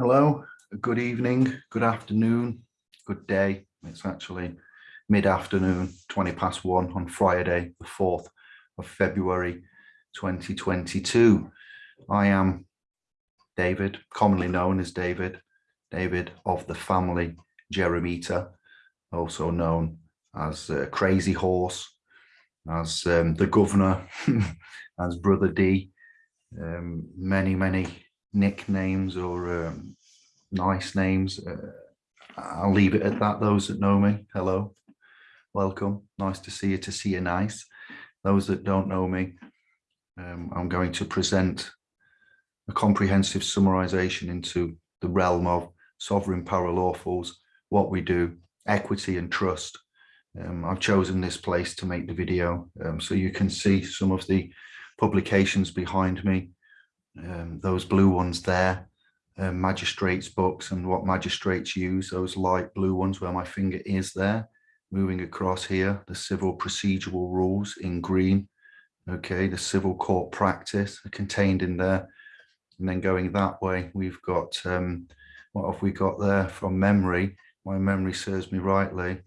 Hello, good evening, good afternoon, good day. It's actually mid-afternoon, 20 past one on Friday, the 4th of February, 2022. I am David, commonly known as David, David of the family Jeremita, also known as uh, Crazy Horse, as um, the governor, as Brother D, um, many, many nicknames or um, nice names. Uh, I'll leave it at that. Those that know me, hello, welcome. Nice to see you, to see you nice. Those that don't know me, um, I'm going to present a comprehensive summarization into the realm of sovereign power lawfuls, what we do, equity and trust. Um, I've chosen this place to make the video um, so you can see some of the publications behind me um, those blue ones there, um, magistrates books and what magistrates use, those light blue ones where my finger is there, moving across here, the civil procedural rules in green, okay, the civil court practice contained in there. And then going that way, we've got, um, what have we got there from memory? My memory serves me rightly.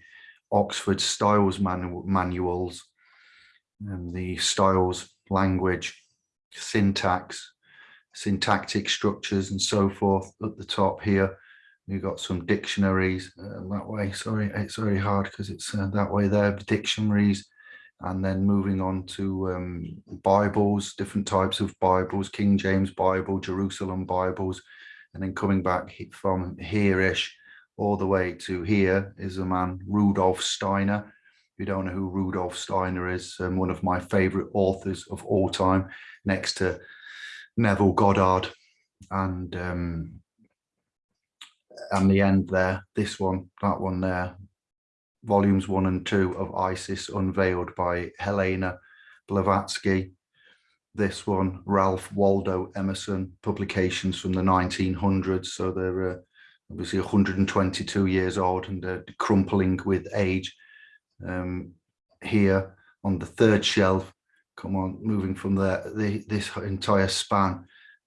Oxford Styles manu manuals, and the Styles language, syntax, syntactic structures and so forth at the top here. You've got some dictionaries uh, that way. Sorry it's very hard because it's uh, that way there dictionaries. And then moving on to um, bibles different types of bibles king james bible jerusalem bibles. And then coming back from here-ish all the way to here is a man rudolf steiner. If you don't know who rudolf steiner is um, one of my favorite authors of all time next to Neville Goddard and um, and the end there, this one, that one there, volumes one and two of ISIS unveiled by Helena Blavatsky. This one, Ralph Waldo Emerson, publications from the 1900s. So they're uh, obviously 122 years old and uh, crumpling with age. Um, here on the third shelf, come on, moving from there, the, this entire span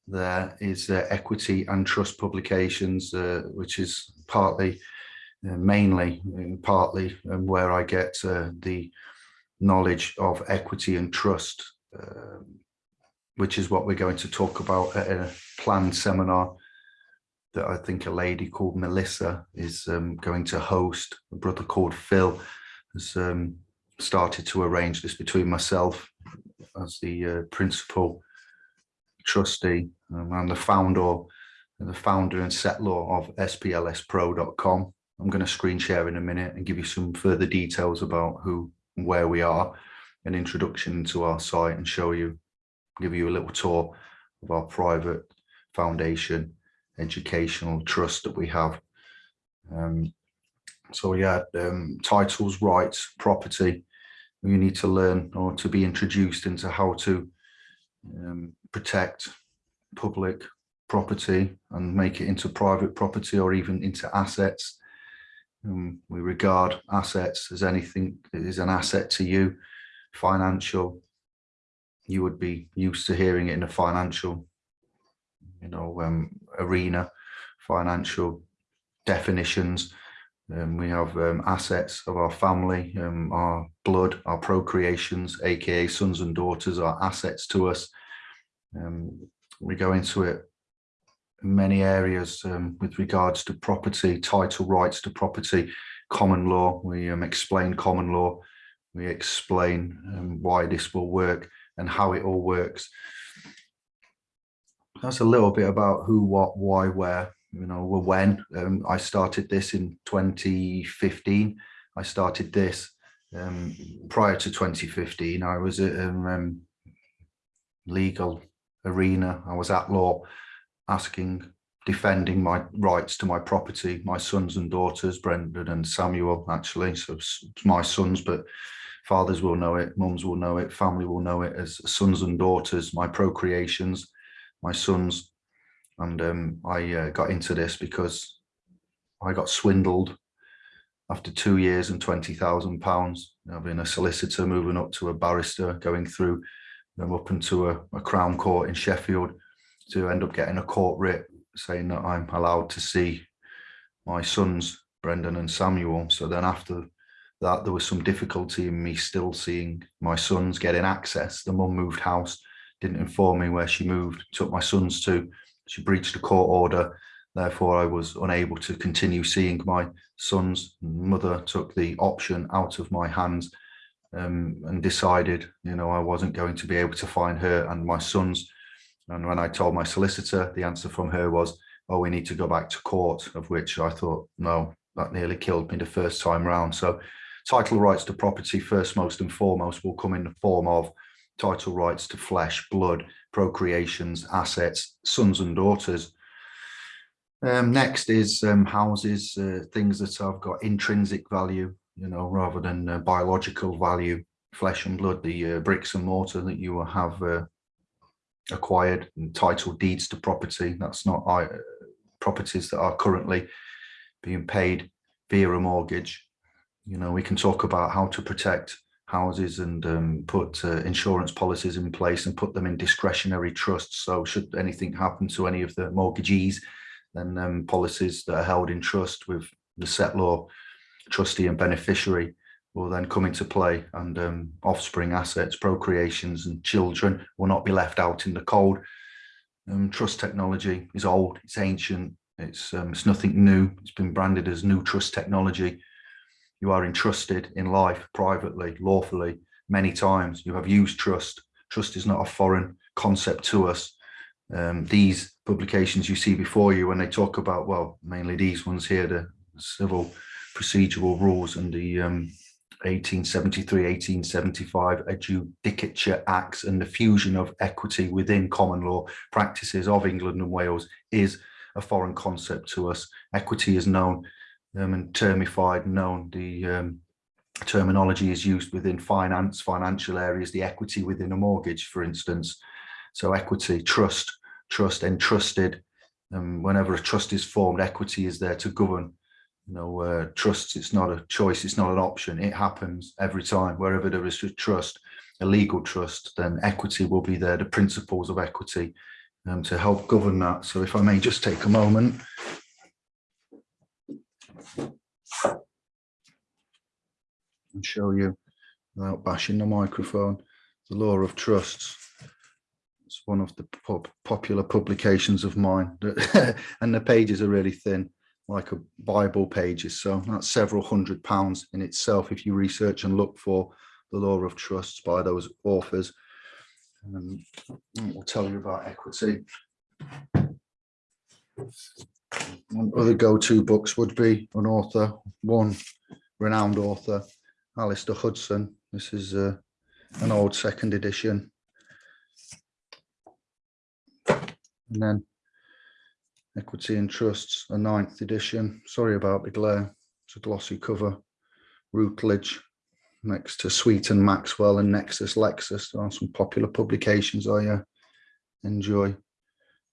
there is uh, equity and trust publications, uh, which is partly, uh, mainly, uh, partly um, where I get uh, the knowledge of equity and trust, um, which is what we're going to talk about at a planned seminar that I think a lady called Melissa is um, going to host. A brother called Phil has um, started to arrange this between myself as the uh, principal trustee um, and the founder the founder and settlor of splspro.com i'm going to screen share in a minute and give you some further details about who where we are an introduction to our site and show you give you a little tour of our private foundation educational trust that we have. Um, so yeah um, titles rights property you need to learn or to be introduced into how to um, protect public property and make it into private property or even into assets. Um, we regard assets as anything that is an asset to you, financial. You would be used to hearing it in a financial, you know, um, arena, financial definitions. Um, we have um, assets of our family, um, our blood, our procreations, aka sons and daughters, are assets to us. Um, we go into it in many areas um, with regards to property, title rights to property, common law. We um, explain common law. We explain why this will work and how it all works. That's a little bit about who, what, why, where you know, when um, I started this in 2015. I started this um, prior to 2015. I was at um, um, legal arena. I was at law asking, defending my rights to my property, my sons and daughters, Brendan and Samuel, actually. So my sons, but fathers will know it, mums will know it, family will know it as sons and daughters, my procreations, my sons and um, I uh, got into this because I got swindled after two years and twenty thousand pounds. I've been a solicitor, moving up to a barrister, going through them up into a, a Crown Court in Sheffield to end up getting a court writ saying that I'm allowed to see my sons, Brendan and Samuel. So then after that, there was some difficulty in me still seeing my sons getting access. The mum moved house, didn't inform me where she moved, took my sons to. She breached a court order. Therefore, I was unable to continue seeing my sons. Mother took the option out of my hands um, and decided, you know, I wasn't going to be able to find her and my sons. And when I told my solicitor, the answer from her was, oh, we need to go back to court, of which I thought, no, that nearly killed me the first time round. So title rights to property, first, most and foremost, will come in the form of title rights to flesh, blood, procreations, assets, sons and daughters. Um, next is um, houses, uh, things that have got intrinsic value, you know, rather than uh, biological value, flesh and blood, the uh, bricks and mortar that you have uh, acquired title deeds to property. That's not uh, properties that are currently being paid via a mortgage. You know, we can talk about how to protect houses and um, put uh, insurance policies in place and put them in discretionary trusts. So should anything happen to any of the mortgagees, then um, policies that are held in trust with the settlor trustee and beneficiary will then come into play and um, offspring assets, procreations and children will not be left out in the cold. Um, trust technology is old, it's ancient, it's, um, it's nothing new. It's been branded as new trust technology. You are entrusted in life privately, lawfully, many times. You have used trust. Trust is not a foreign concept to us. Um, these publications you see before you when they talk about, well, mainly these ones here, the civil procedural rules and the um, 1873, 1875 Adjudicature Acts and the fusion of equity within common law practices of England and Wales is a foreign concept to us. Equity is known um, and termified, known. The um, terminology is used within finance, financial areas, the equity within a mortgage, for instance. So equity, trust, trust, entrusted. Um, whenever a trust is formed, equity is there to govern. You know, uh, trust, it's not a choice, it's not an option. It happens every time. Wherever there is a trust, a legal trust, then equity will be there, the principles of equity um, to help govern that. So if I may just take a moment. And show you without bashing the microphone, the law of trusts. It's one of the pop popular publications of mine and the pages are really thin like a Bible pages. So that's several hundred pounds in itself if you research and look for the law of trusts by those authors. Um, we'll tell you about equity. Other go-to books would be an author, one renowned author, Alastair Hudson. This is uh, an old second edition. And then Equity and Trusts, a ninth edition. Sorry about the glare. It's a glossy cover. Routledge, next to Sweet and Maxwell and Nexus Lexis. There are some popular publications I uh, enjoy.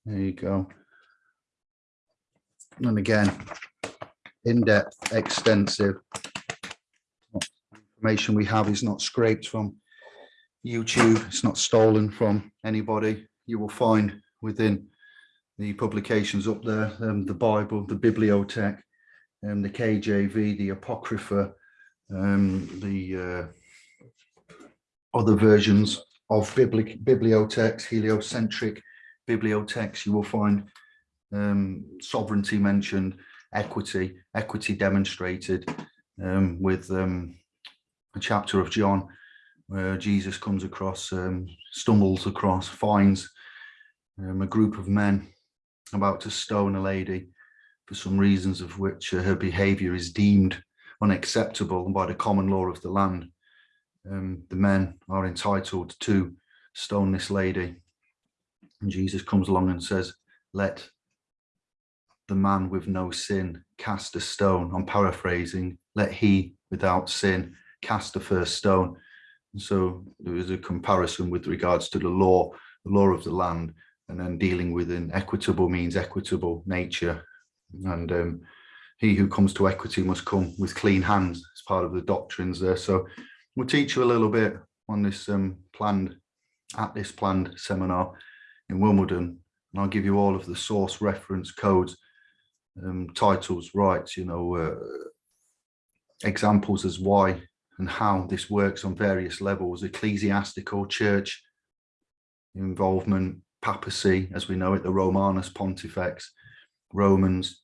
There you go. And again, in-depth, extensive information we have is not scraped from YouTube. It's not stolen from anybody. You will find within the publications up there, um, the Bible, the Bibliothèque, um, the KJV, the Apocrypha, um, the uh, other versions of biblic bibliothèques, heliocentric bibliothèques, you will find um, sovereignty mentioned, equity, equity demonstrated um, with um, a chapter of John where Jesus comes across, um, stumbles across, finds um, a group of men about to stone a lady for some reasons of which uh, her behavior is deemed unacceptable by the common law of the land. Um, the men are entitled to stone this lady. And Jesus comes along and says, let the man with no sin cast a stone. I'm paraphrasing, let he without sin cast the first stone. And so there is a comparison with regards to the law, the law of the land, and then dealing with an equitable means equitable nature. And um, he who comes to equity must come with clean hands as part of the doctrines there. So we'll teach you a little bit on this um, planned, at this planned seminar in Wimbledon and I'll give you all of the source reference codes, um, titles, rights, you know, uh, examples as why and how this works on various levels, ecclesiastical, church, involvement, papacy, as we know it, the Romanus Pontifex, Romans,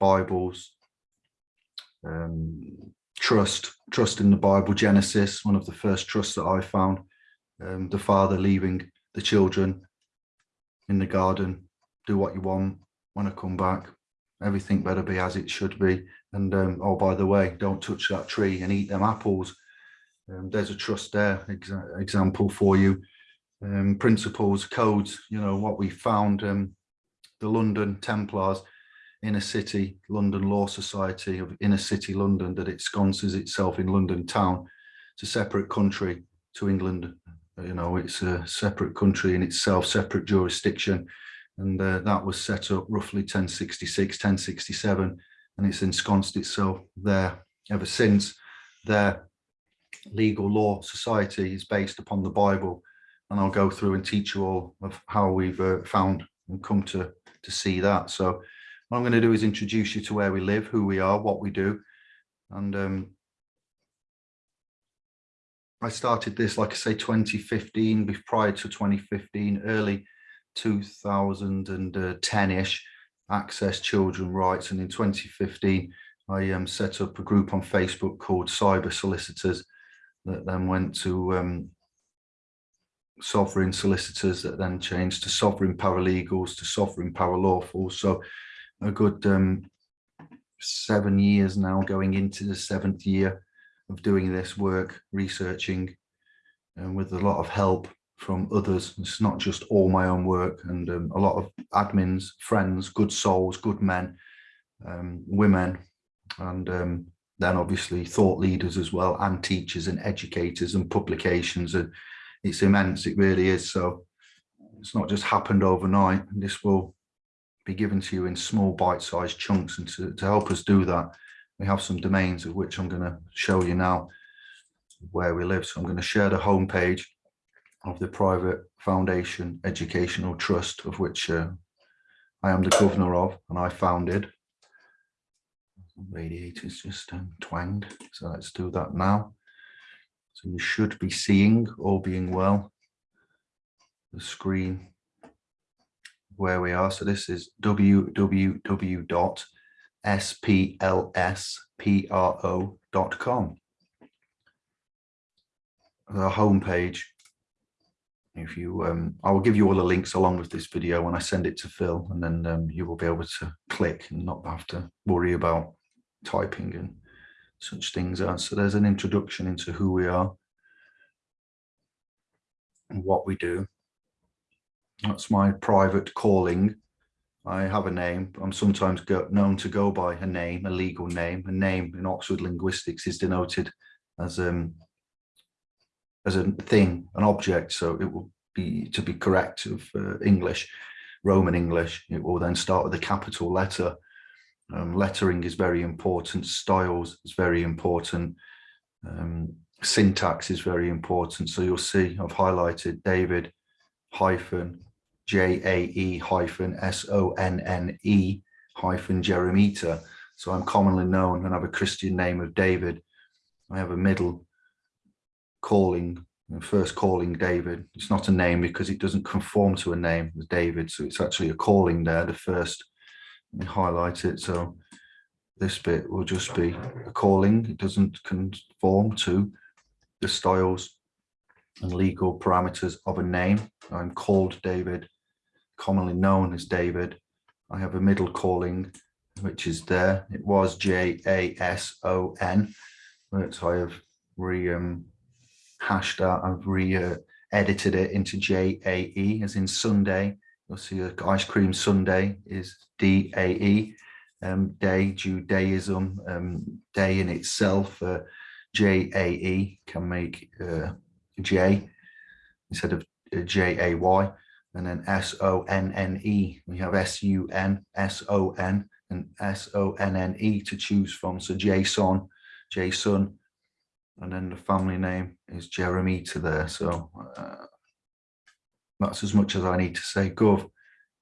Bibles, um, trust, trust in the Bible, Genesis, one of the first trusts that I found, um, the father leaving the children in the garden, do what you want, when I come back, everything better be as it should be. And um, oh, by the way, don't touch that tree and eat them apples. Um, there's a trust there exa example for you. Um, principles, codes, you know, what we found, um, the London Templars, inner city London Law Society of inner city London that it sconces itself in London town. It's a separate country to England. You know, it's a separate country in itself, separate jurisdiction. And uh, that was set up roughly 1066, 1067, and it's ensconced itself there ever since. Their legal law society is based upon the Bible. And I'll go through and teach you all of how we've uh, found and come to, to see that. So what I'm going to do is introduce you to where we live, who we are, what we do. And um, I started this, like I say, 2015, prior to 2015, early 2010-ish, Access Children Rights. And in 2015, I um, set up a group on Facebook called Cyber Solicitors that then went to um, Sovereign Solicitors that then changed to Sovereign Paralegals to Sovereign Paralawful. So a good um, seven years now going into the seventh year of doing this work, researching and with a lot of help from others. It's not just all my own work and um, a lot of admins, friends, good souls, good men, um, women, and um, then obviously thought leaders as well, and teachers and educators and publications. And it's immense, it really is. So it's not just happened overnight. This will be given to you in small bite-sized chunks and to, to help us do that we have some domains of which I'm going to show you now where we live so I'm going to share the homepage of the private foundation educational trust of which uh, I am the governor of and I founded radiators just um, twanged so let's do that now so you should be seeing all being well the screen where we are. So this is www.splspro.com. The homepage. If you, um, I will give you all the links along with this video when I send it to Phil, and then um, you will be able to click and not have to worry about typing and such things. Are. So there's an introduction into who we are and what we do. That's my private calling. I have a name. I'm sometimes go, known to go by a name, a legal name. A name in Oxford linguistics is denoted as um as a thing, an object. So it will be to be correct of uh, English, Roman English. It will then start with a capital letter. Um, lettering is very important. Styles is very important. Um, syntax is very important. So you'll see I've highlighted David hyphen J-A-E hyphen S-O-N-N-E hyphen Jeremita. So I'm commonly known and have a Christian name of David. I have a middle calling, first calling David. It's not a name because it doesn't conform to a name David. So it's actually a calling there, the first. Let highlight it. So this bit will just be a calling. It doesn't conform to the styles and legal parameters of a name. I'm called David, commonly known as David. I have a middle calling, which is there. It was J-A-S-O-N, but I have re um, hashed that. I've re uh, edited it into J-A-E, as in Sunday. You'll see ice cream Sunday is D-A-E. Um, day, Judaism, um, day in itself, uh, J-A-E can make uh, J instead of uh, J-A-Y and then S-O-N-N-E. We have S-U-N, S-O-N and S-O-N-N-E to choose from. So Jason, Jason, and then the family name is Jeremita there. So uh, that's as much as I need to say. Gov,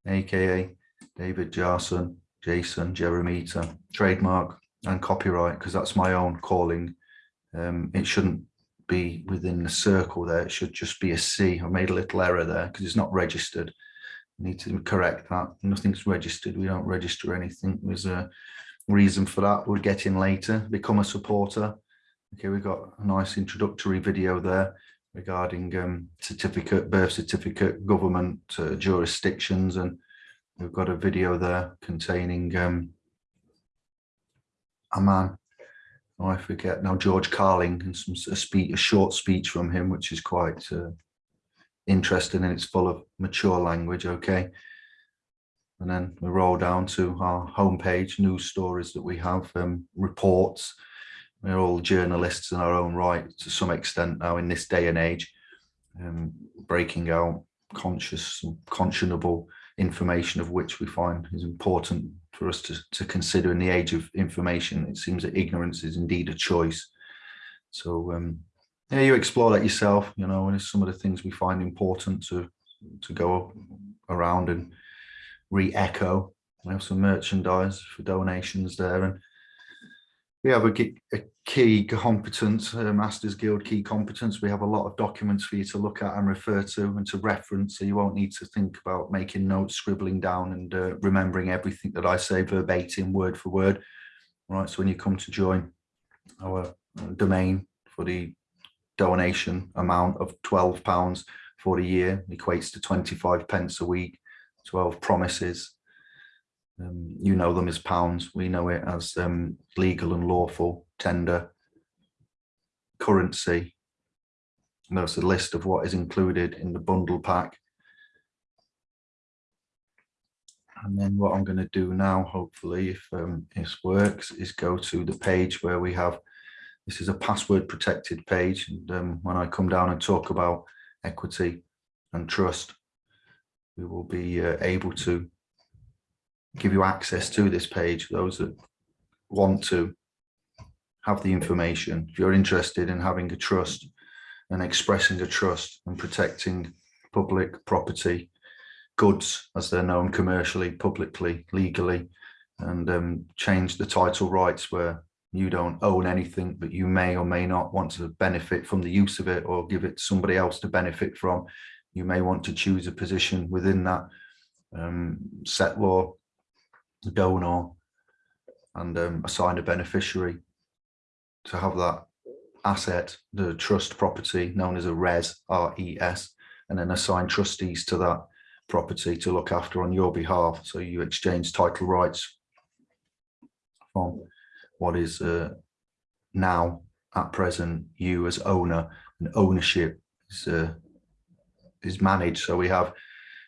aka David Jarson, Jason Jeremita, trademark and copyright, because that's my own calling. Um, it shouldn't be within the circle there. It should just be a C. I made a little error there because it's not registered. I need to correct that. Nothing's registered. We don't register anything. There's a reason for that. We'll get in later. Become a supporter. Okay, we've got a nice introductory video there regarding um, certificate, birth certificate, government uh, jurisdictions, and we've got a video there containing um, a man, oh, I forget now, George Carlin, and some a, speech, a short speech from him, which is quite uh, interesting and it's full of mature language. Okay, and then we roll down to our homepage, news stories that we have, um, reports we're all journalists in our own right to some extent now in this day and age, um, breaking out conscious, conscionable information of which we find is important for us to, to consider in the age of information. It seems that ignorance is indeed a choice. So um, yeah, you explore that yourself, you know, and it's some of the things we find important to, to go around and re-echo. We have some merchandise for donations there and we have a, a key competence, a Masters Guild key competence. We have a lot of documents for you to look at and refer to and to reference, so you won't need to think about making notes, scribbling down and uh, remembering everything that I say verbatim, word for word. All right, so when you come to join our uh, domain for the donation amount of £12 for the year, equates to 25 pence a week, 12 promises, um, you know them as pounds. We know it as um, legal and lawful tender currency. That's a list of what is included in the bundle pack. And then what I'm going to do now, hopefully, if um, this works, is go to the page where we have, this is a password protected page. And um, when I come down and talk about equity and trust, we will be uh, able to give you access to this page, those that want to have the information. If you're interested in having a trust and expressing a trust and protecting public property, goods as they're known commercially, publicly, legally, and um, change the title rights where you don't own anything, but you may or may not want to benefit from the use of it or give it to somebody else to benefit from. You may want to choose a position within that um, donor and um, assign a beneficiary to have that asset, the trust property known as a res, R-E-S, and then assign trustees to that property to look after on your behalf. So you exchange title rights from what is uh, now at present you as owner and ownership is, uh, is managed. So we have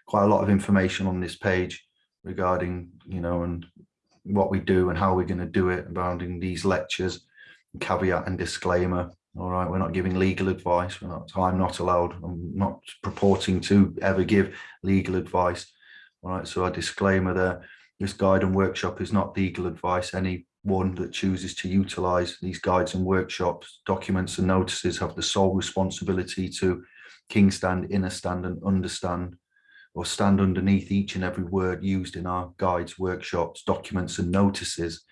quite a lot of information on this page regarding, you know, and what we do and how we're going to do it regarding these lectures, caveat and disclaimer. All right, we're not giving legal advice. We're not, I'm not allowed, I'm not purporting to ever give legal advice. All right, so a disclaimer there. This guide and workshop is not legal advice. Anyone that chooses to utilize these guides and workshops, documents and notices have the sole responsibility to king stand, inner stand and understand or stand underneath each and every word used in our guides, workshops, documents and notices.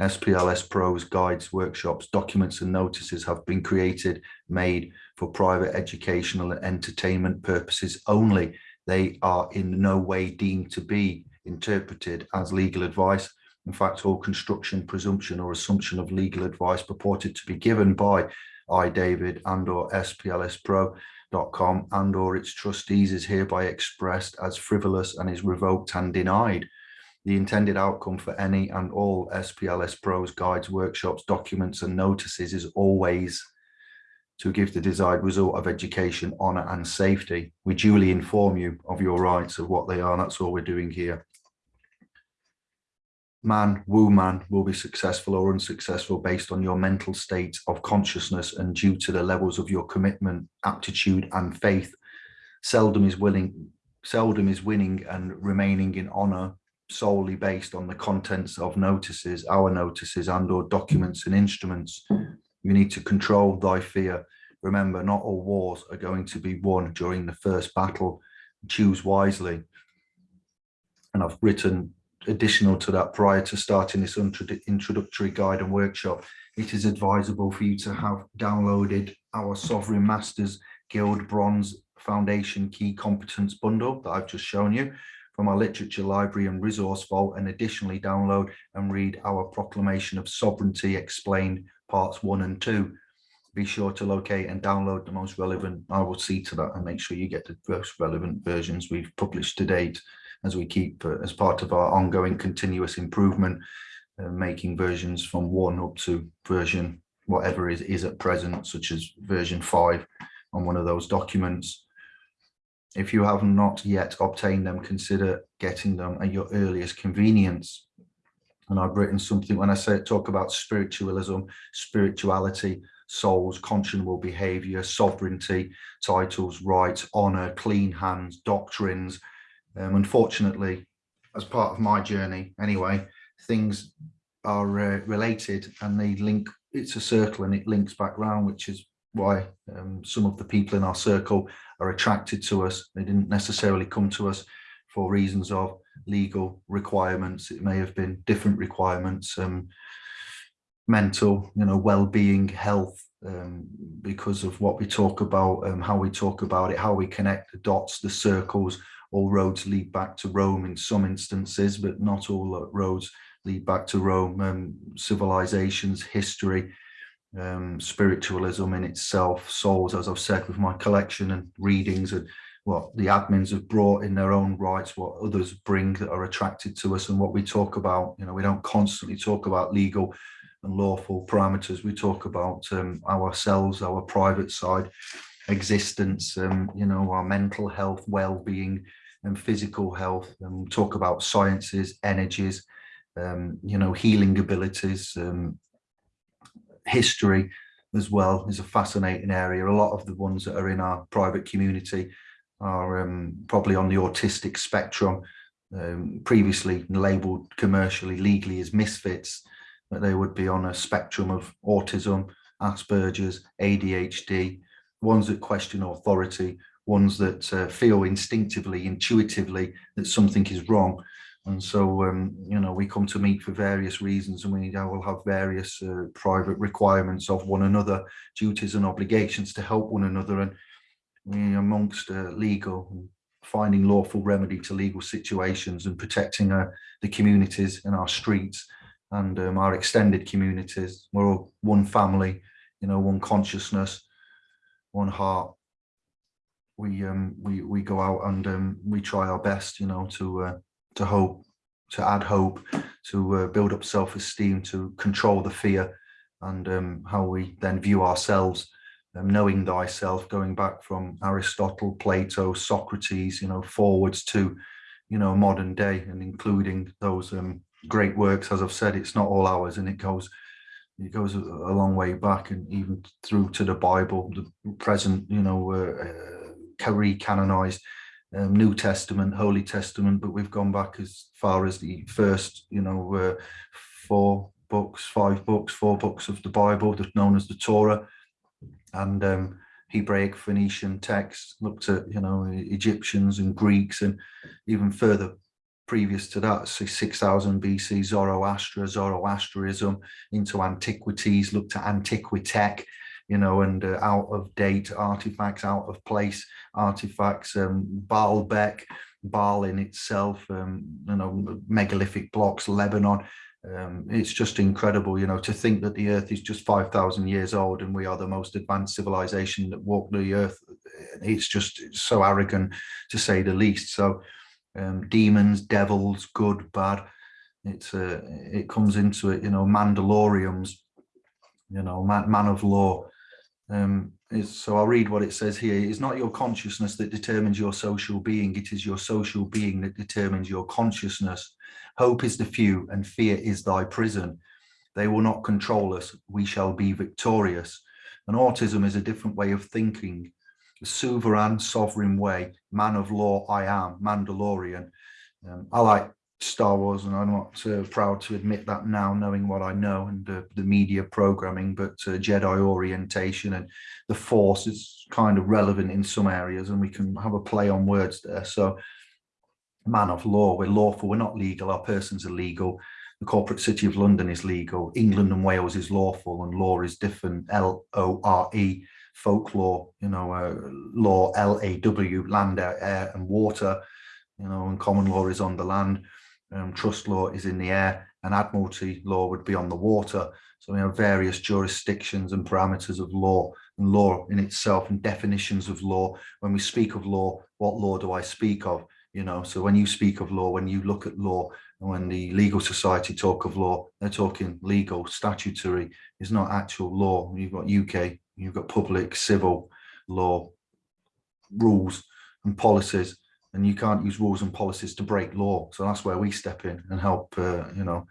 SPLS Pros guides, workshops, documents and notices have been created, made for private educational and entertainment purposes only. They are in no way deemed to be interpreted as legal advice. In fact, all construction, presumption or assumption of legal advice purported to be given by I, David and or SPLS Pro com and or its trustees is hereby expressed as frivolous and is revoked and denied. The intended outcome for any and all SPLS pros, guides, workshops, documents and notices is always to give the desired result of education, honour and safety. We duly inform you of your rights of what they are. That's all we're doing here man, woo man will be successful or unsuccessful based on your mental state of consciousness and due to the levels of your commitment, aptitude and faith. Seldom is willing, seldom is winning and remaining in honor solely based on the contents of notices, our notices and or documents and instruments. You need to control thy fear. Remember, not all wars are going to be won during the first battle. Choose wisely and I've written additional to that prior to starting this introductory guide and workshop, it is advisable for you to have downloaded our Sovereign Masters Guild Bronze Foundation Key Competence Bundle that I've just shown you from our literature library and resource vault and additionally download and read our Proclamation of Sovereignty explained parts one and two. Be sure to locate and download the most relevant. I will see to that and make sure you get the most relevant versions we've published to date as we keep uh, as part of our ongoing continuous improvement, uh, making versions from one up to version whatever is, is at present, such as version five on one of those documents. If you have not yet obtained them, consider getting them at your earliest convenience. And I've written something when I say talk about spiritualism, spirituality, souls, conscionable behavior, sovereignty, titles, rights, honor, clean hands, doctrines, um, unfortunately, as part of my journey anyway, things are uh, related and they link, it's a circle and it links back round, which is why um, some of the people in our circle are attracted to us. They didn't necessarily come to us for reasons of legal requirements. It may have been different requirements, um, mental, you know, well-being, health, um, because of what we talk about, um, how we talk about it, how we connect the dots, the circles, all roads lead back to Rome in some instances, but not all roads lead back to Rome. Um, civilizations, history, um, spiritualism in itself, souls, as I've said with my collection and readings and what the admins have brought in their own rights, what others bring that are attracted to us and what we talk about. You know, we don't constantly talk about legal and lawful parameters. We talk about um, ourselves, our private side, existence, um, you know, our mental health, well-being and physical health, and talk about sciences, energies, um, you know, healing abilities, um, history as well is a fascinating area. A lot of the ones that are in our private community are um, probably on the autistic spectrum, um, previously labelled commercially, legally as misfits, but they would be on a spectrum of autism, Asperger's, ADHD, ones that question authority, ones that uh, feel instinctively, intuitively that something is wrong. And so, um, you know, we come to meet for various reasons and we will have various uh, private requirements of one another, duties and obligations to help one another. And we amongst uh, legal finding lawful remedy to legal situations and protecting uh, the communities in our streets and um, our extended communities. We're all one family, you know, one consciousness, one heart. We um, we we go out and um, we try our best, you know, to uh, to hope, to add hope, to uh, build up self-esteem, to control the fear, and um, how we then view ourselves, um, knowing thyself, going back from Aristotle, Plato, Socrates, you know, forwards to, you know, modern day, and including those um, great works. As I've said, it's not all ours, and it goes it goes a, a long way back and even through to the Bible, the present, you know, uh, uh, re-canonized um, New Testament, Holy Testament, but we've gone back as far as the first, you know, uh, four books, five books, four books of the Bible that's known as the Torah and um, Hebraic Phoenician texts, looked at, you know, Egyptians and Greeks and even further previous to that, so 6000 BC, Zoroaster, Zoroastrianism into antiquities, looked at Antiquitech, you know, and uh, out of date artifacts, out of place artifacts, um, Baalbek, Baal in itself, um, you know, megalithic blocks, Lebanon. Um, it's just incredible, you know, to think that the earth is just 5,000 years old and we are the most advanced civilization that walked the earth. It's just so arrogant to say the least. So um, demons, devils, good, bad. It's uh, it comes into it, you know, Mandalorians, you know, man, man of law. Um, so I'll read what it says here. It's not your consciousness that determines your social being. It is your social being that determines your consciousness. Hope is the few and fear is thy prison. They will not control us. We shall be victorious. And autism is a different way of thinking sovereign, sovereign way, man of law, I am, Mandalorian. Um, I like Star Wars and I'm not uh, proud to admit that now, knowing what I know and uh, the media programming, but uh, Jedi orientation and the Force is kind of relevant in some areas and we can have a play on words there. So man of law. We're lawful, we're not legal, our persons are legal. The corporate city of London is legal. England and Wales is lawful and law is different, L-O-R-E, folklore, you know, uh, law, L-A-W, land, air and water, you know, and common law is on the land, um, trust law is in the air, and admiralty law would be on the water. So we have various jurisdictions and parameters of law and law in itself and definitions of law. When we speak of law, what law do I speak of? You know, so when you speak of law, when you look at law, and when the legal society talk of law, they're talking legal, statutory, is not actual law. You've got UK, you've got public, civil law, rules and policies and you can't use rules and policies to break law. So that's where we step in and help, uh, you know,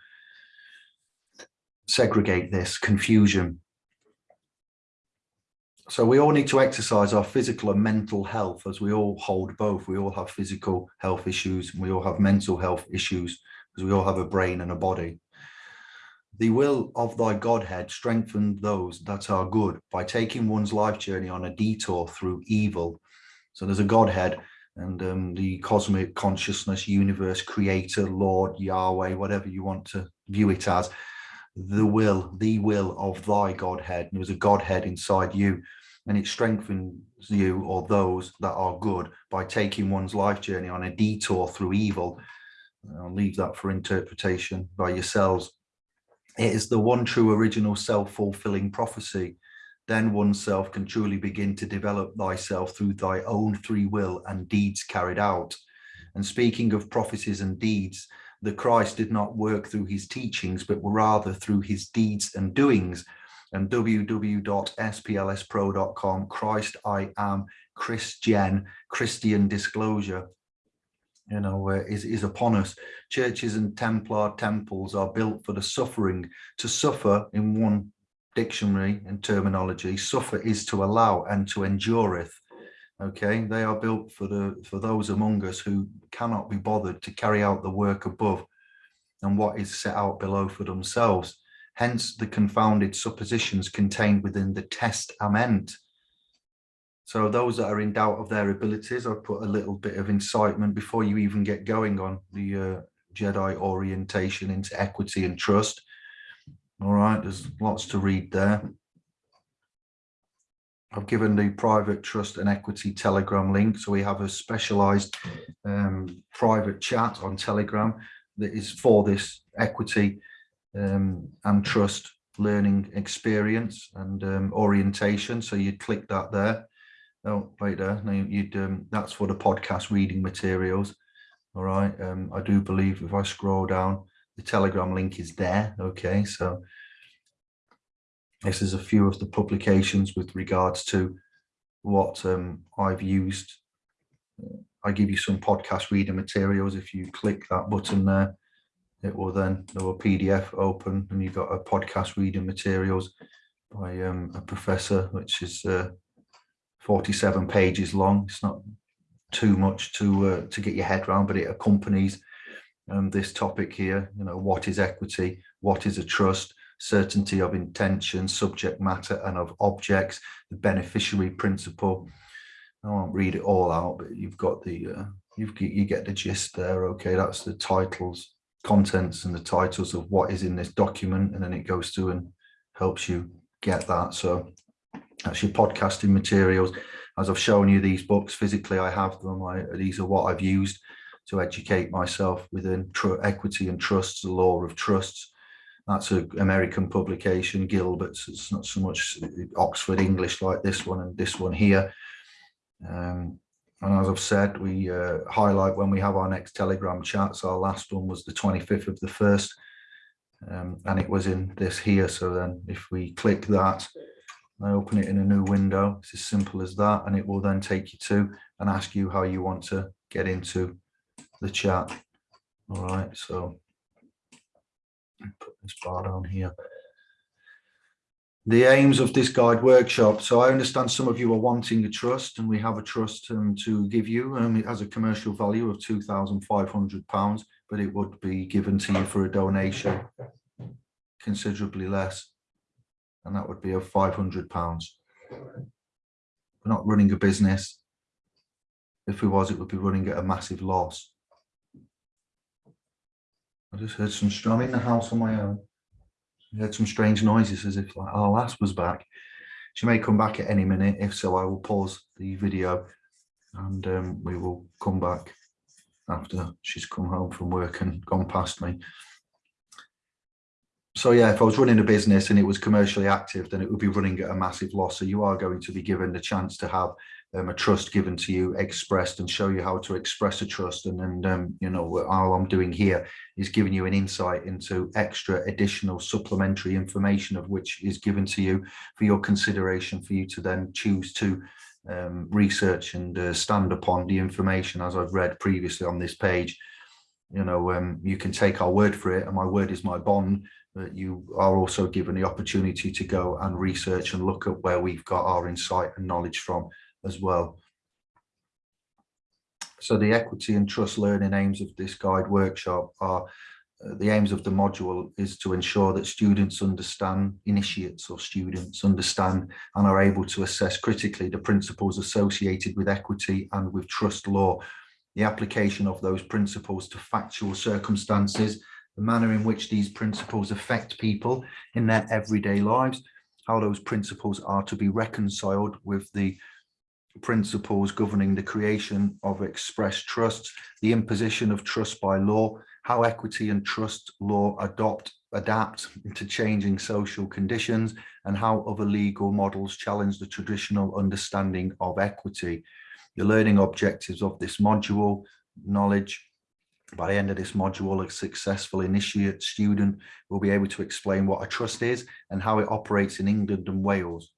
segregate this confusion. So we all need to exercise our physical and mental health as we all hold both. We all have physical health issues and we all have mental health issues because we all have a brain and a body. The will of thy Godhead strengthen those that are good by taking one's life journey on a detour through evil. So there's a Godhead and um, the cosmic consciousness, universe, creator, Lord, Yahweh, whatever you want to view it as, the will, the will of thy Godhead. There was a Godhead inside you and it strengthens you or those that are good by taking one's life journey on a detour through evil. I'll leave that for interpretation by yourselves. It is the one true original self-fulfilling prophecy then oneself can truly begin to develop thyself through thy own free will and deeds carried out. And speaking of prophecies and deeds, the Christ did not work through his teachings, but rather through his deeds and doings. And www.splspro.com, Christ I am Christian, Christian disclosure, you know, uh, is, is upon us. Churches and Templar temples are built for the suffering, to suffer in one dictionary and terminology, suffer is to allow and to endureth. Okay, they are built for the for those among us who cannot be bothered to carry out the work above and what is set out below for themselves. Hence the confounded suppositions contained within the testament. So those that are in doubt of their abilities, I've put a little bit of incitement before you even get going on the uh, Jedi orientation into equity and trust. All right, there's lots to read there. I've given the private trust and equity telegram link. So we have a specialized um, private chat on telegram that is for this equity um, and trust learning experience and um, orientation. So you'd click that there. Oh, wait there. No, you'd um, that's for the podcast reading materials. All right. Um, I do believe if I scroll down, the telegram link is there okay so this is a few of the publications with regards to what um, I've used I give you some podcast reading materials if you click that button there it will then there will PDF open and you've got a podcast reading materials by um, a professor which is uh, 47 pages long it's not too much to uh, to get your head around but it accompanies um, this topic here, you know, what is equity, what is a trust, certainty of intention, subject matter and of objects, the beneficiary principle. I won't read it all out, but you've got the, uh, you've, you get the gist there. Okay, that's the titles, contents and the titles of what is in this document. And then it goes through and helps you get that. So that's your podcasting materials. As I've shown you these books physically, I have them. I, these are what I've used to educate myself within equity and trusts, the law of trusts. That's an American publication, Gilbert's. It's not so much Oxford English like this one and this one here. Um, and as I've said, we uh, highlight when we have our next Telegram chats. Our last one was the 25th of the 1st, um, and it was in this here. So then if we click that, I open it in a new window. It's as simple as that, and it will then take you to and ask you how you want to get into the chat. All right, so put this bar down here. The aims of this guide workshop. So I understand some of you are wanting a trust and we have a trust um, to give you. Um, it has a commercial value of £2,500, but it would be given to you for a donation considerably less. And that would be of £500. We're not running a business. If we was, it would be running at a massive loss. I just heard some, I'm in the house on my own. I heard some strange noises as if like our lass was back. She may come back at any minute. If so, I will pause the video and um, we will come back after she's come home from work and gone past me. So yeah, if I was running a business and it was commercially active, then it would be running at a massive loss. So you are going to be given the chance to have um, a trust given to you, expressed, and show you how to express a trust. And then, um, you know, what all I'm doing here is giving you an insight into extra additional supplementary information of which is given to you for your consideration for you to then choose to um, research and uh, stand upon the information as I've read previously on this page. You know, um, you can take our word for it and my word is my bond, but you are also given the opportunity to go and research and look at where we've got our insight and knowledge from as well. So the equity and trust learning aims of this guide workshop are uh, the aims of the module is to ensure that students understand, initiates or students understand and are able to assess critically the principles associated with equity and with trust law, the application of those principles to factual circumstances, the manner in which these principles affect people in their everyday lives, how those principles are to be reconciled with the principles governing the creation of express trusts, the imposition of trust by law, how equity and trust law adopt, adapt to changing social conditions, and how other legal models challenge the traditional understanding of equity. The learning objectives of this module, knowledge, by the end of this module, a successful initiate student will be able to explain what a trust is and how it operates in England and Wales.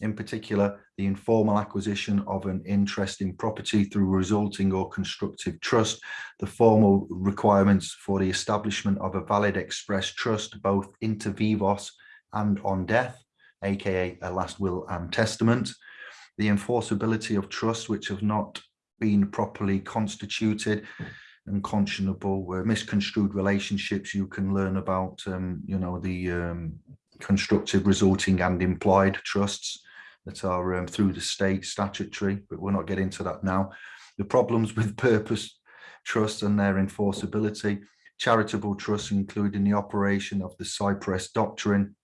In particular the informal acquisition of an interest in property through resulting or constructive trust, the formal requirements for the establishment of a valid express trust both inter vivos and on death, aka a last will and testament, the enforceability of trusts which have not been properly constituted and conscionable were misconstrued relationships you can learn about um, you know the um, constructive resulting and implied trusts that are um, through the state statutory, but we're not getting into that now. The problems with purpose trust and their enforceability, charitable trusts, including the operation of the cy-près doctrine,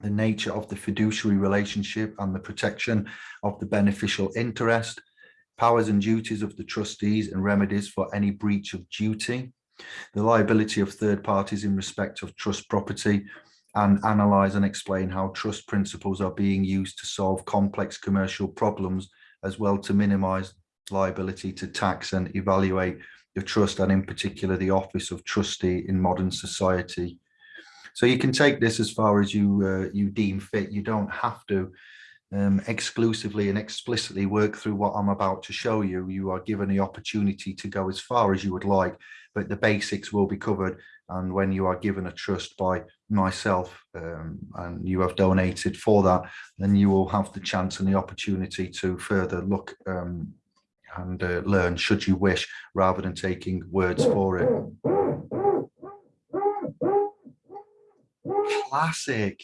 the nature of the fiduciary relationship and the protection of the beneficial interest, powers and duties of the trustees and remedies for any breach of duty, the liability of third parties in respect of trust property, and analyze and explain how trust principles are being used to solve complex commercial problems as well to minimize liability to tax and evaluate the trust and in particular the office of trustee in modern society. So you can take this as far as you uh, you deem fit. You don't have to um, exclusively and explicitly work through what I'm about to show you. You are given the opportunity to go as far as you would like, but the basics will be covered. And when you are given a trust by myself um, and you have donated for that, then you will have the chance and the opportunity to further look um, and uh, learn should you wish, rather than taking words for it. Classic.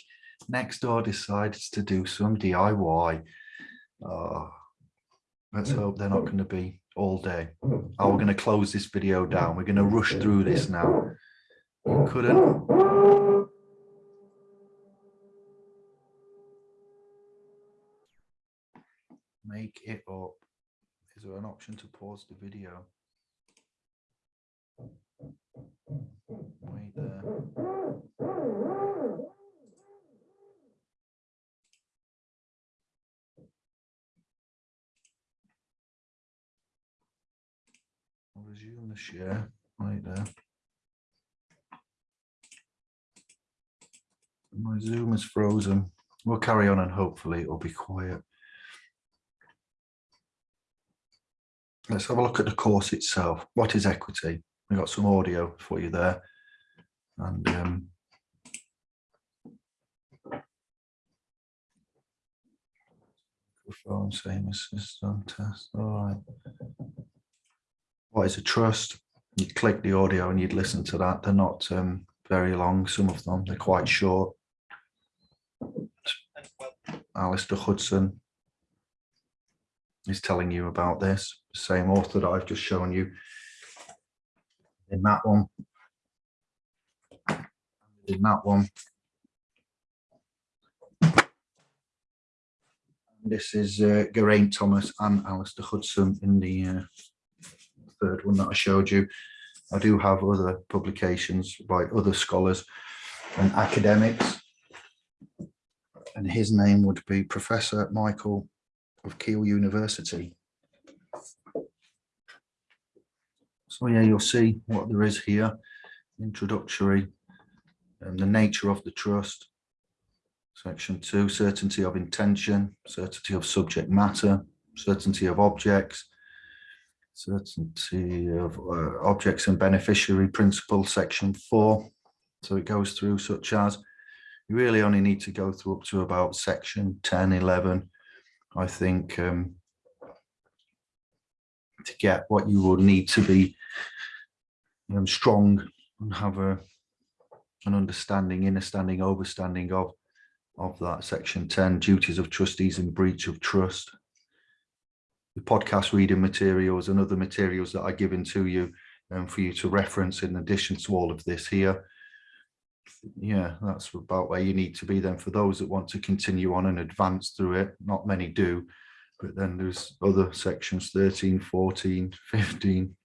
Next door decides to do some DIY. Oh, let's hmm. hope they're not going to be all day. Hmm. Oh, we're going to close this video down. We're going to rush hmm. through this now. You couldn't. Make it up. Is there an option to pause the video? Wait there. Resume the share right there. My Zoom is frozen. We'll carry on and hopefully it'll be quiet. Let's have a look at the course itself. What is equity? We've got some audio for you there. And um, microphone, same assistant test. All right. What is a trust? You'd click the audio and you'd listen to that. They're not um, very long, some of them, they're quite short. Alastair Hudson is telling you about this, same author that I've just shown you in that one. in that one. This is uh, Geraint Thomas and Alastair Hudson in the uh, third one that I showed you. I do have other publications by other scholars and academics. And his name would be Professor Michael of Keele University. So yeah, you'll see what there is here. Introductory and the nature of the trust. Section two, certainty of intention, certainty of subject matter, certainty of objects, certainty of uh, objects and beneficiary principle, section four. So it goes through such as, you really only need to go through up to about section 10, 11, I think, um, to get what you will need to be um, strong and have a an understanding, understanding, overstanding of of that section 10 duties of trustees in breach of trust the podcast reading materials and other materials that are given to you um, for you to reference in addition to all of this here. Yeah that's about where you need to be then for those that want to continue on and advance through it. Not many do but then there's other sections 13 14 15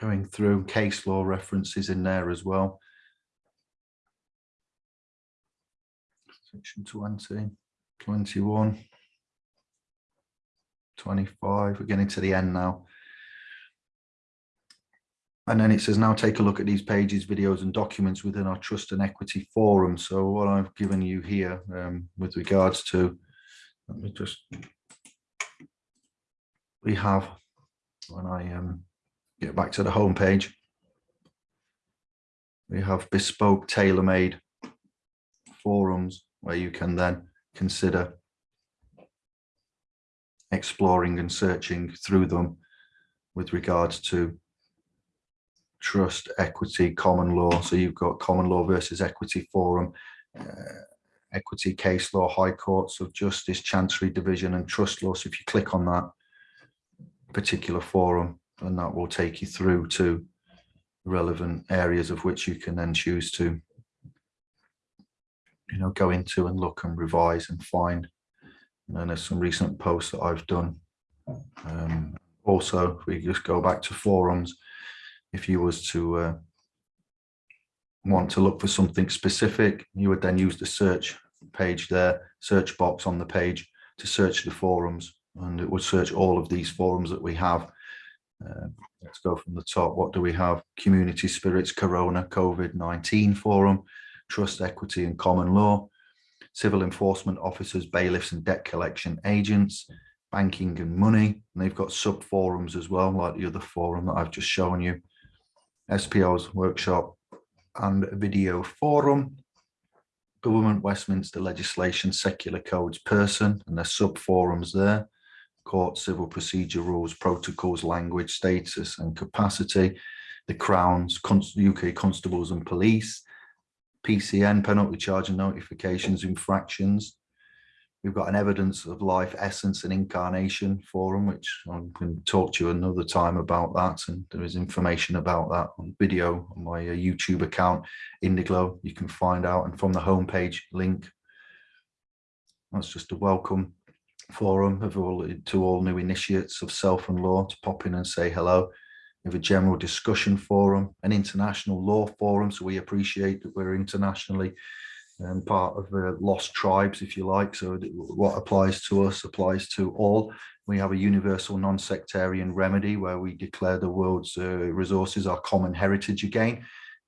going through case law references in there as well. Section 20, 21, 25, we're getting to the end now. And then it says now take a look at these pages, videos and documents within our trust and equity forum. So what I've given you here um, with regards to, let me just, we have, when I um, get back to the home page, we have bespoke tailor-made forums where you can then consider exploring and searching through them with regards to trust, equity, common law. So you've got common law versus equity forum, uh, equity case law, high courts of justice, chancery division and trust law. So if you click on that particular forum, and that will take you through to relevant areas of which you can then choose to you know, go into and look and revise and find. And there's some recent posts that I've done. Um, also, if we just go back to forums, if you was to uh, want to look for something specific, you would then use the search page there, search box on the page to search the forums and it would search all of these forums that we have. Uh, let's go from the top. What do we have? Community Spirits Corona COVID-19 forum, trust, equity and common law, civil enforcement officers, bailiffs and debt collection agents, banking and money. And they've got sub forums as well, like the other forum that I've just shown you, SPO's workshop and video forum, government, Westminster legislation, secular codes person, and there's sub forums there, court, civil procedure rules, protocols, language, status and capacity, the Crown's UK constables and police, PCN, penalty charge and notifications, infractions. We've got an evidence of life, essence and incarnation forum, which I can talk to you another time about that. And there is information about that on video on my uh, YouTube account, Indiglo. You can find out and from the homepage link. That's just a welcome forum of all, to all new initiates of self and law to pop in and say hello. Have a general discussion forum, an international law forum. So we appreciate that we're internationally um, part of uh, lost tribes, if you like. So what applies to us applies to all. We have a universal non-sectarian remedy where we declare the world's uh, resources our common heritage again.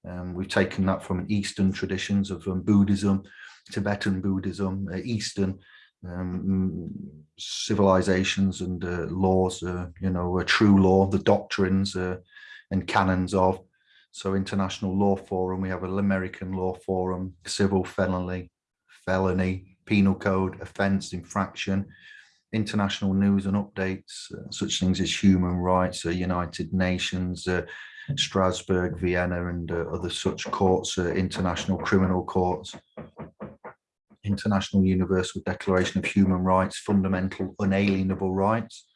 Um, we've taken that from Eastern traditions of um, Buddhism, Tibetan Buddhism, uh, Eastern um, civilizations and uh, laws, uh, you know, a true law, the doctrines uh, and canons of. So International Law Forum, we have an American Law Forum, civil felony, felony, penal code, offence, infraction, international news and updates, uh, such things as human rights, uh, United Nations, uh, Strasbourg, Vienna and other such courts, international criminal courts, International Universal Declaration of Human Rights, Fundamental Unalienable Rights.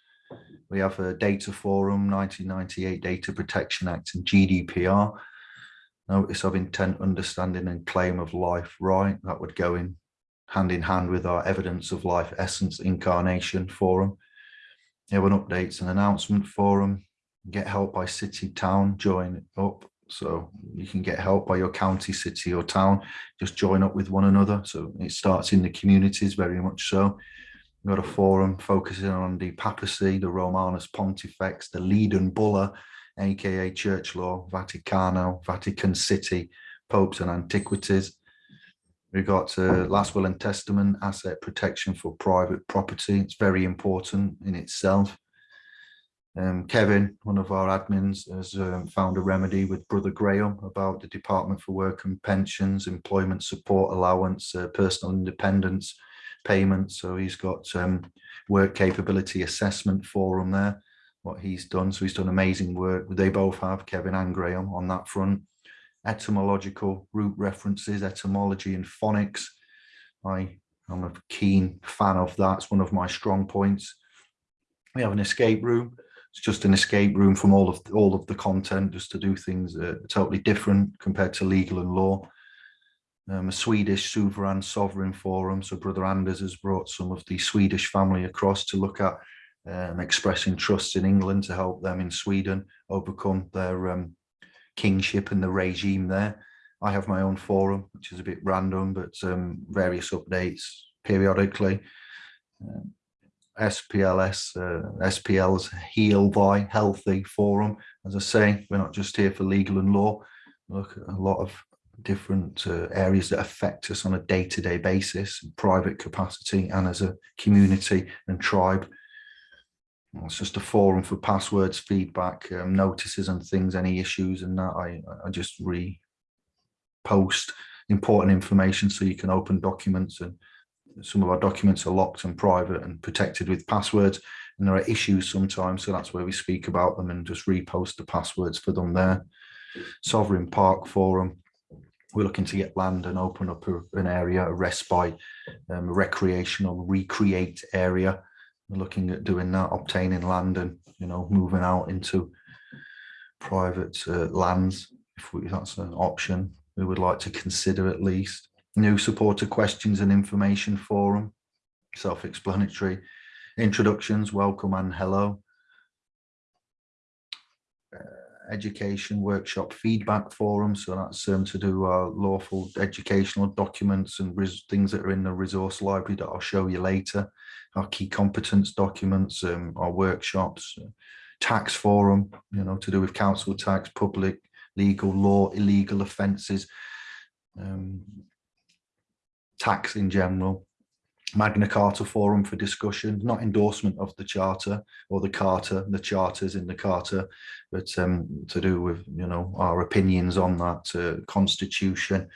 We have a Data Forum, 1998 Data Protection Act and GDPR. notice of intent, understanding and claim of life right. That would go in hand in hand with our evidence of life, essence, incarnation forum. Have an updates and announcement forum. Get help by city, town, join up. So you can get help by your county, city or town. Just join up with one another. So it starts in the communities very much so. We've got a forum focusing on the papacy, the Romanus Pontifex, the Leiden Bulla, aka Church Law, Vaticano, Vatican City, Popes and Antiquities. We've got uh, last will and testament, asset protection for private property. It's very important in itself. Um, Kevin, one of our admins, has um, found a remedy with Brother Graham about the Department for Work and Pensions, Employment Support Allowance, uh, Personal Independence Payments. So he's got um, Work Capability Assessment Forum there, what he's done. So he's done amazing work. They both have, Kevin and Graham, on that front etymological root references, etymology and phonics. I am a keen fan of that. It's one of my strong points. We have an escape room. It's just an escape room from all of all of the content, just to do things totally different compared to legal and law. Um, a Swedish sovereign sovereign forum. So Brother Anders has brought some of the Swedish family across to look at um, expressing trust in England to help them in Sweden overcome their um, kingship and the regime there. I have my own forum, which is a bit random, but um, various updates periodically. SPLS, uh, SPL's Heal Thy Healthy Forum. As I say, we're not just here for legal and law. Look at a lot of different uh, areas that affect us on a day-to-day -day basis, private capacity and as a community and tribe. It's just a forum for passwords, feedback, um, notices and things, any issues and that I, I just repost important information so you can open documents and some of our documents are locked and private and protected with passwords and there are issues sometimes so that's where we speak about them and just repost the passwords for them there. Sovereign Park Forum, we're looking to get land and open up a, an area, a respite, um, a recreational, recreate area we're looking at doing that, obtaining land and, you know, moving out into private uh, lands, if, we, if that's an option we would like to consider at least. New supporter questions and information forum, self-explanatory. Introductions, welcome and hello. Uh, education workshop feedback forum. So that's um, to do our lawful educational documents and things that are in the resource library that I'll show you later our key competence documents, um, our workshops, tax forum, you know, to do with council tax, public, legal law, illegal offences, um, tax in general, Magna Carta Forum for discussion, not endorsement of the Charter or the Carter, the Charters in the Carter, but um, to do with, you know, our opinions on that uh, Constitution,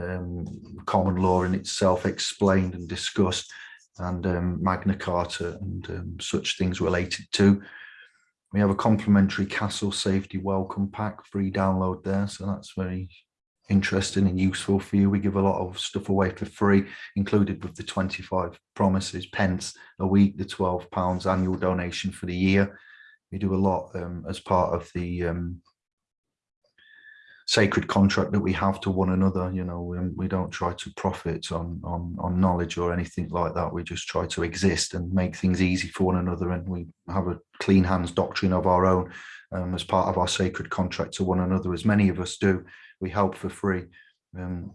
um, common law in itself explained and discussed, and um, Magna Carta and um, such things related to. We have a complimentary castle safety welcome pack, free download there. So that's very interesting and useful for you. We give a lot of stuff away for free, included with the 25 promises, pence a week, the 12 pounds annual donation for the year. We do a lot um, as part of the um, sacred contract that we have to one another you know we, we don't try to profit on on on knowledge or anything like that we just try to exist and make things easy for one another and we have a clean hands doctrine of our own um, as part of our sacred contract to one another as many of us do we help for free um,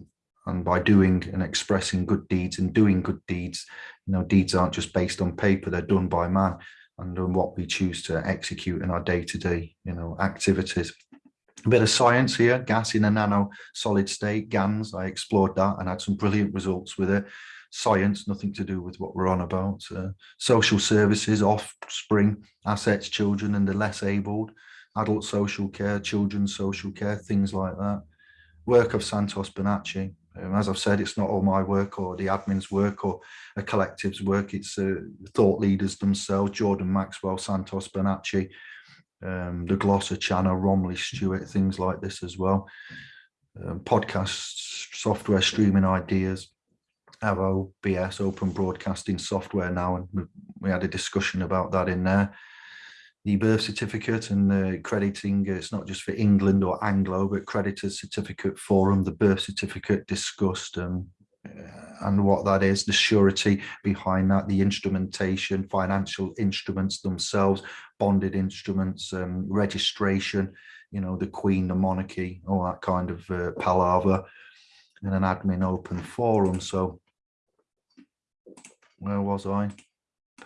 and by doing and expressing good deeds and doing good deeds you know deeds aren't just based on paper they're done by man and on what we choose to execute in our day-to-day -day, you know activities a bit of science here, gas in a nano solid state, GANS, I explored that and had some brilliant results with it. Science, nothing to do with what we're on about. Uh, social services, offspring, assets, children and the less abled, adult social care, children's social care, things like that. Work of Santos Bonacci. Um, as I've said, it's not all my work or the admin's work or a collective's work. It's uh, thought leaders themselves, Jordan Maxwell, Santos Bonacci, um, the Glosser channel, Romley Stewart, things like this as well. Um, podcasts, software streaming ideas, have OBS, open broadcasting software now, and we, we, had a discussion about that in there. The birth certificate and uh, crediting, it's not just for England or Anglo, but creditors certificate forum, the birth certificate discussed um, uh, and what that is, the surety behind that, the instrumentation, financial instruments themselves, bonded instruments, um, registration, you know, the Queen, the monarchy, all that kind of uh, palaver, and an admin open forum. So where was I?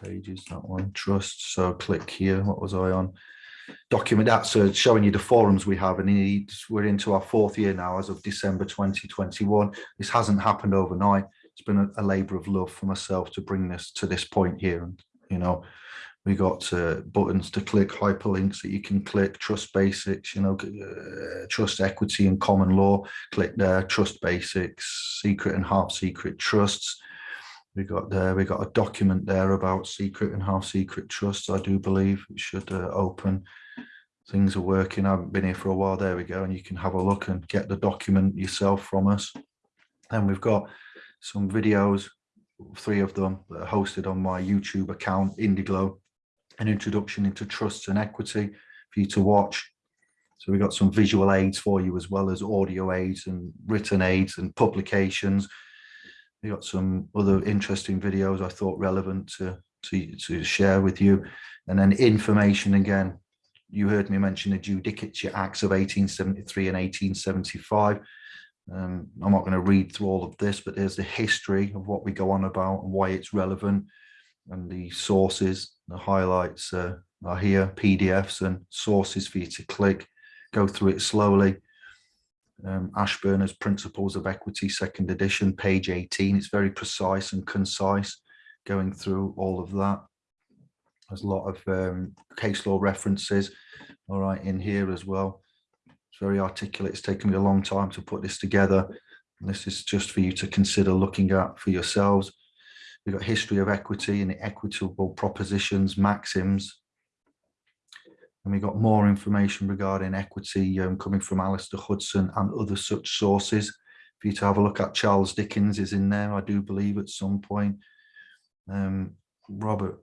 Pages, that one, trust. So click here. What was I on? Document that. So it's showing you the forums we have, and we're into our fourth year now as of December 2021. This hasn't happened overnight. It's been a, a labor of love for myself to bring this to this point here. And, you know, we got uh, buttons to click, hyperlinks that you can click, trust basics, you know, uh, trust equity and common law, click there, trust basics, secret and half secret trusts. We got there, we got a document there about secret and half secret trusts, I do believe it should uh, open. Things are working, I haven't been here for a while, there we go, and you can have a look and get the document yourself from us. And we've got some videos, three of them that are hosted on my YouTube account, Indiglo, an introduction into trusts and equity for you to watch. So we've got some visual aids for you as well as audio aids and written aids and publications. We got some other interesting videos I thought relevant to, to, to share with you. And then information again, you heard me mention the Judicature Acts of 1873 and 1875. Um, I'm not going to read through all of this, but there's the history of what we go on about and why it's relevant and the sources, the highlights uh, are here, PDFs and sources for you to click, go through it slowly. Um, Ashburner's Principles of Equity, second edition, page 18. It's very precise and concise, going through all of that. There's a lot of um, case law references, all right, in here as well. It's very articulate. It's taken me a long time to put this together. And this is just for you to consider looking at for yourselves. We've got history of equity and equitable propositions, maxims. And we got more information regarding equity um, coming from Alastair Hudson and other such sources for you to have a look at. Charles Dickens is in there, I do believe, at some point. Um, Robert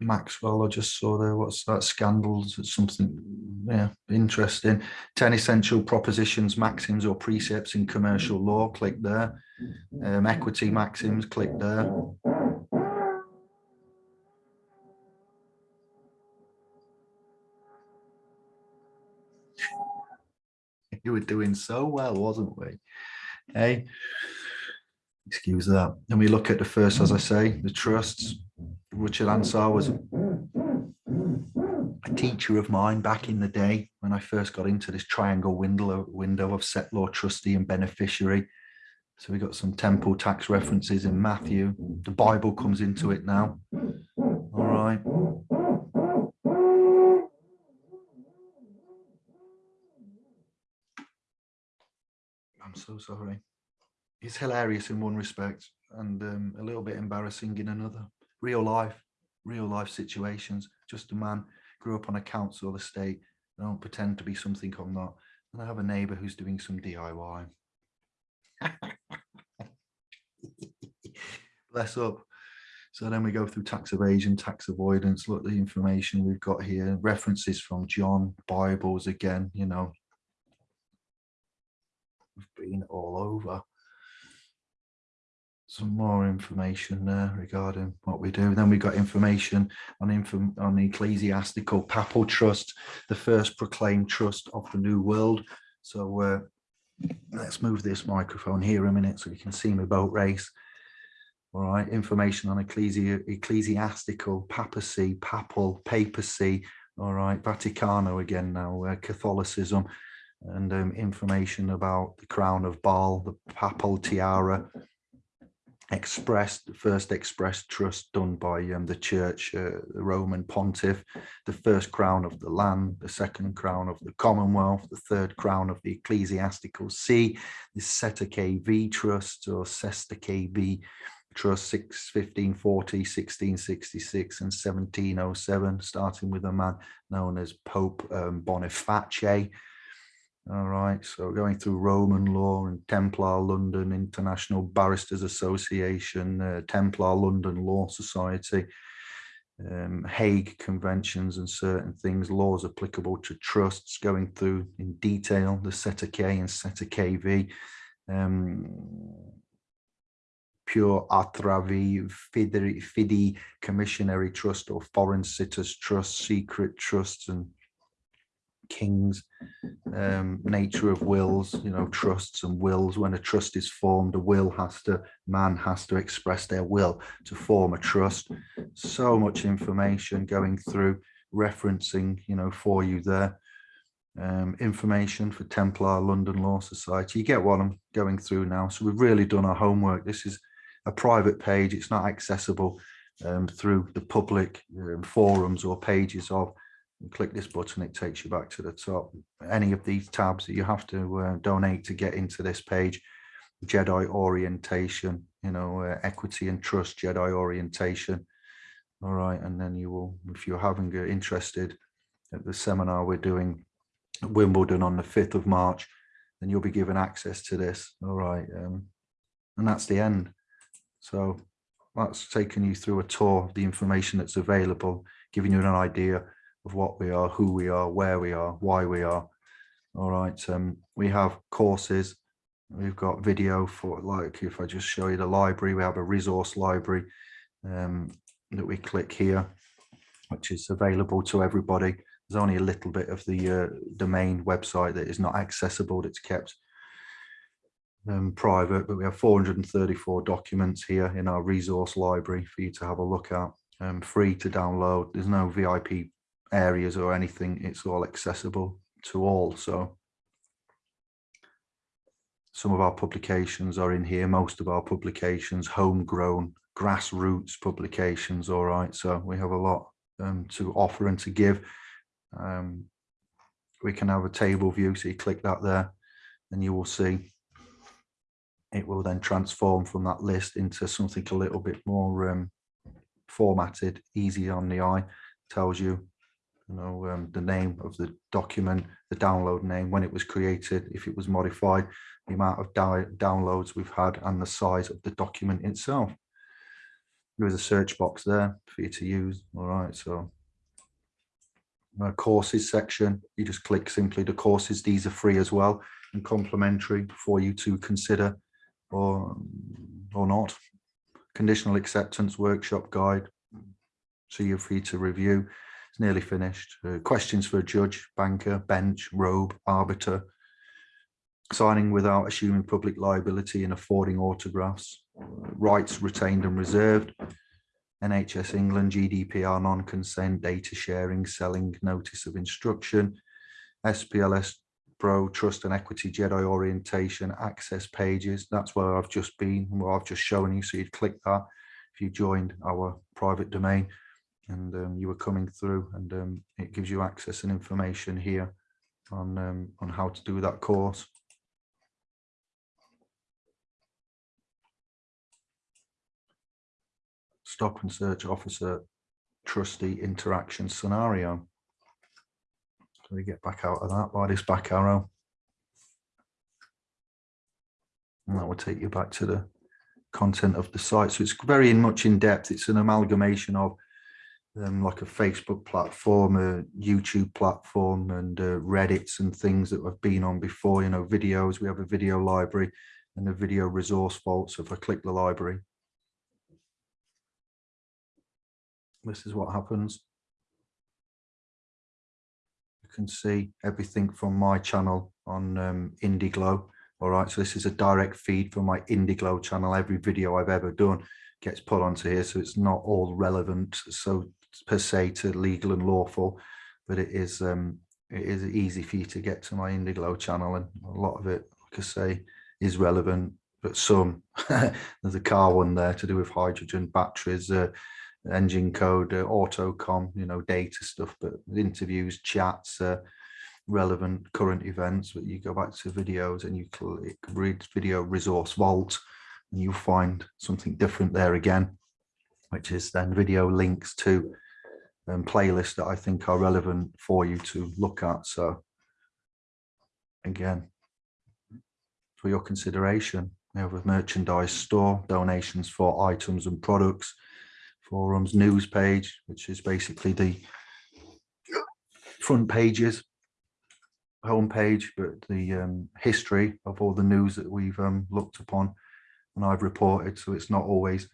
Maxwell, I just saw there. What's that? Scandals. Something, yeah, interesting. 10 essential propositions, maxims, or precepts in commercial law. Click there. Um, equity maxims. Click there. You were doing so well, wasn't we? Hey, excuse that. And we look at the first, as I say, the trusts Richard Ansar was a teacher of mine back in the day when I first got into this triangle window, window of settlor, trustee and beneficiary. So we got some temple tax references in Matthew. The Bible comes into it now. All right. So sorry. It's hilarious in one respect and um, a little bit embarrassing in another real life, real life situations. Just a man, grew up on a council estate. I don't pretend to be something I'm not. And I have a neighbour who's doing some DIY. Bless up. So then we go through tax evasion, tax avoidance, look at the information we've got here, references from John, Bibles again, you know. We've been all over some more information there regarding what we do. Then we got information on info on the ecclesiastical papal trust, the first proclaimed trust of the new world. So uh, let's move this microphone here a minute so you can see my boat race. All right, information on ecclesi ecclesiastical, papacy, papal, papacy, all right, Vaticano again now, uh, Catholicism, and um, information about the crown of Baal, the papal tiara, expressed, the first expressed trust done by um, the church, uh, the Roman pontiff, the first crown of the land, the second crown of the Commonwealth, the third crown of the ecclesiastical see, the Cestui Que Vie trust or Cestui Que Vie trust 6, 1540, 1666 and 1707, starting with a man known as Pope um, Boniface, all right, so going through Roman law and Templar London International Barristers Association, uh, Templar London Law Society, um, Hague conventions and certain things, laws applicable to trusts, going through in detail the Cestui Que and Cestui Que Vie, um, pure atravi, fidi, fidi commissionary trust or foreign sitters trust, secret trusts and kings, um, nature of wills, you know, trusts and wills. When a trust is formed, a will has to, man has to express their will to form a trust. So much information going through, referencing, you know, for you there. Um, information for Templar London Law Society. You get what I'm going through now. So we've really done our homework. This is a private page. It's not accessible um, through the public um, forums or pages of click this button, it takes you back to the top. Any of these tabs that you have to uh, donate to get into this page, Jedi orientation, you know, uh, equity and trust, Jedi orientation. All right, and then you will, if you're having uh, interested at the seminar we're doing at Wimbledon on the 5th of March, then you'll be given access to this. All right, um, and that's the end. So that's taken you through a tour of the information that's available, giving you an idea of what we are, who we are, where we are, why we are. All right, um, we have courses. We've got video for like, if I just show you the library, we have a resource library um, that we click here, which is available to everybody. There's only a little bit of the uh, domain website that is not accessible, that's kept um, private, but we have 434 documents here in our resource library for you to have a look at. Um, free to download. There's no VIP areas or anything, it's all accessible to all. So some of our publications are in here, most of our publications, homegrown, grassroots publications, all right. So we have a lot um, to offer and to give. Um, we can have a table view, so you click that there and you will see it will then transform from that list into something a little bit more um, formatted, easy on the eye, tells you you know, um, the name of the document, the download name, when it was created, if it was modified, the amount of downloads we've had and the size of the document itself. There is a search box there for you to use. All right, so uh, courses section, you just click simply the courses. These are free as well and complimentary for you to consider or, or not. Conditional acceptance workshop guide, so you're free to review it's nearly finished. Uh, questions for a judge, banker, bench, robe, arbiter. Signing without assuming public liability and affording autographs. Rights retained and reserved. NHS England, GDPR non-consent, data sharing, selling, notice of instruction. SPLS Pro, Trust and Equity Jedi Orientation, access pages. That's where I've just been, where I've just shown you. So you'd click that if you joined our private domain and um, you were coming through and um, it gives you access and information here on um, on how to do that course. Stop and search officer trustee interaction scenario. So we get back out of that by this back arrow. And that will take you back to the content of the site. So it's very much in depth. It's an amalgamation of um, like a Facebook platform, a YouTube platform, and uh, Reddits and things that I've been on before. You know, videos. We have a video library and a video resource vault. So if I click the library, this is what happens. You can see everything from my channel on um, Indiglo. All right, so this is a direct feed from my IndieGlow channel. Every video I've ever done gets put onto here, so it's not all relevant. So per se to legal and lawful, but it is um, it is easy for you to get to my Indiglo channel, and a lot of it, like I say, is relevant. But some there's a car one there to do with hydrogen batteries, uh, engine code, uh, autocom, you know, data stuff. But interviews, chats, uh, relevant current events. But you go back to videos and you click read video resource vault, and you'll find something different there again which is then video links to um, playlists that I think are relevant for you to look at. So again, for your consideration, we have a merchandise store, donations for items and products, forums news page, which is basically the front pages, homepage, but the um, history of all the news that we've um, looked upon and I've reported. So it's not always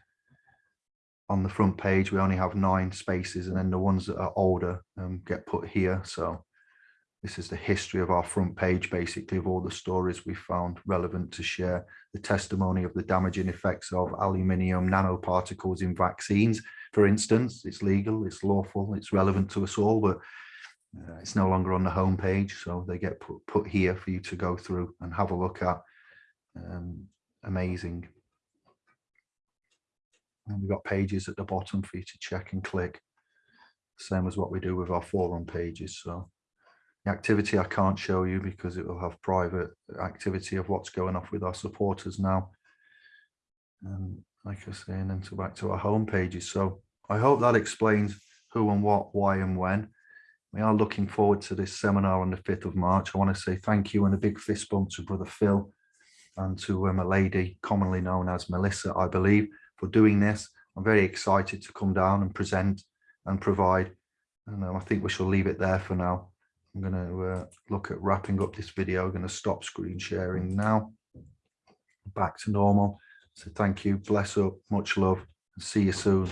on the front page. We only have nine spaces and then the ones that are older um, get put here. So this is the history of our front page, basically, of all the stories we found relevant to share the testimony of the damaging effects of aluminium nanoparticles in vaccines. For instance, it's legal, it's lawful, it's relevant to us all, but uh, it's no longer on the home page. So they get put, put here for you to go through and have a look at. Um, amazing. And we've got pages at the bottom for you to check and click. Same as what we do with our forum pages. So the activity I can't show you because it will have private activity of what's going off with our supporters now. And like I say, and then to back to our home pages. So I hope that explains who and what, why and when. We are looking forward to this seminar on the 5th of March. I want to say thank you and a big fist bump to Brother Phil and to um, a lady commonly known as Melissa, I believe, for doing this. I'm very excited to come down and present and provide. And um, I think we shall leave it there for now. I'm going to uh, look at wrapping up this video. I'm going to stop screen sharing now. Back to normal. So thank you. Bless up. Much love. See you soon.